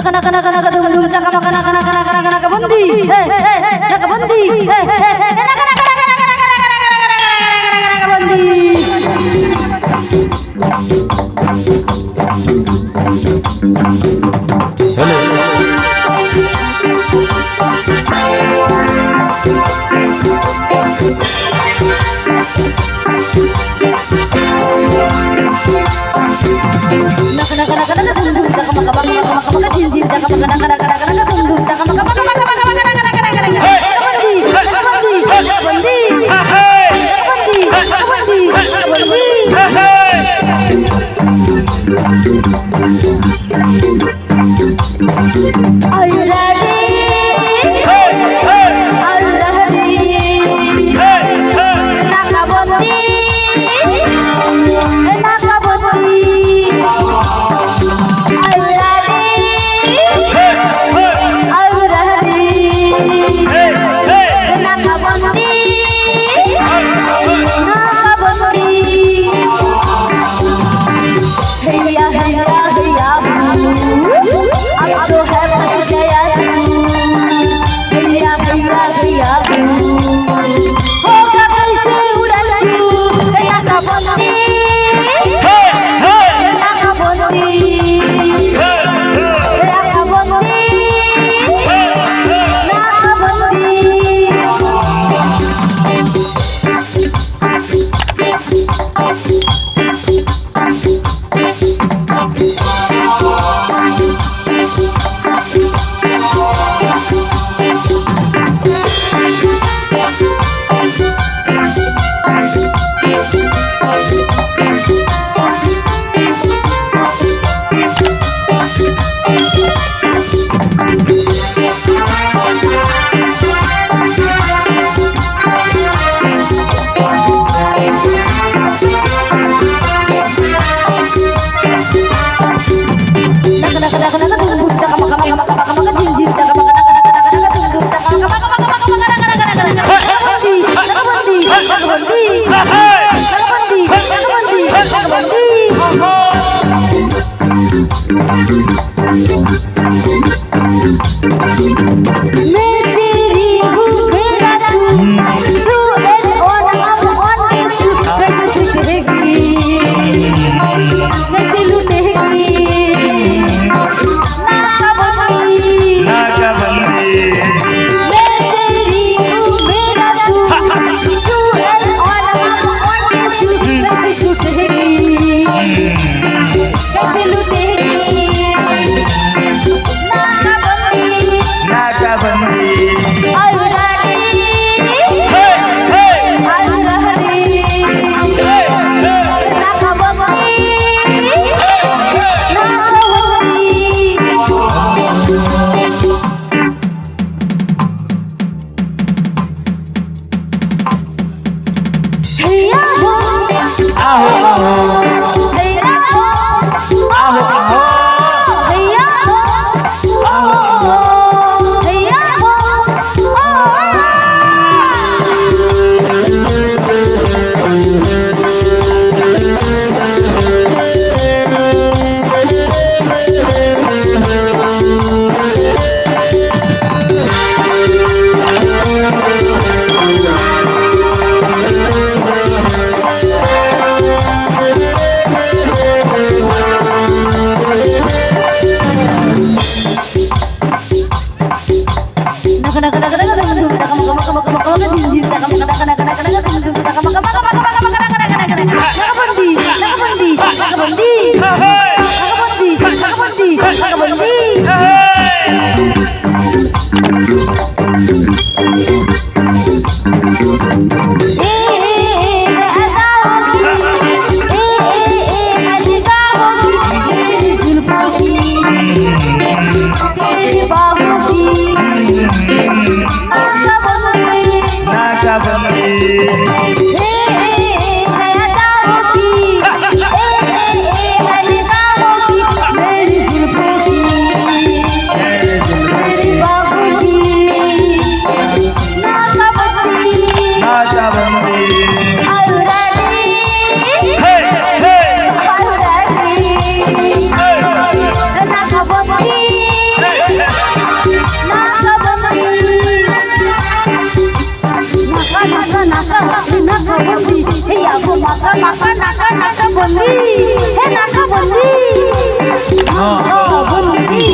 nak nak nak nak nak dung dung cak nak nak nak nak nak nak bondi eh eh nak bondi eh eh nak nak nak nak nak nak nak bondi Nak nak nak Hey! do this. क्या हो naka naka naka naka dum dum chaka maka maka maka maka maka jin jin chaka maka naka naka naka naka dum dum chaka maka naka naka naka naka bondi he yago naka naka naka naka bondi he naka bondi naka bondi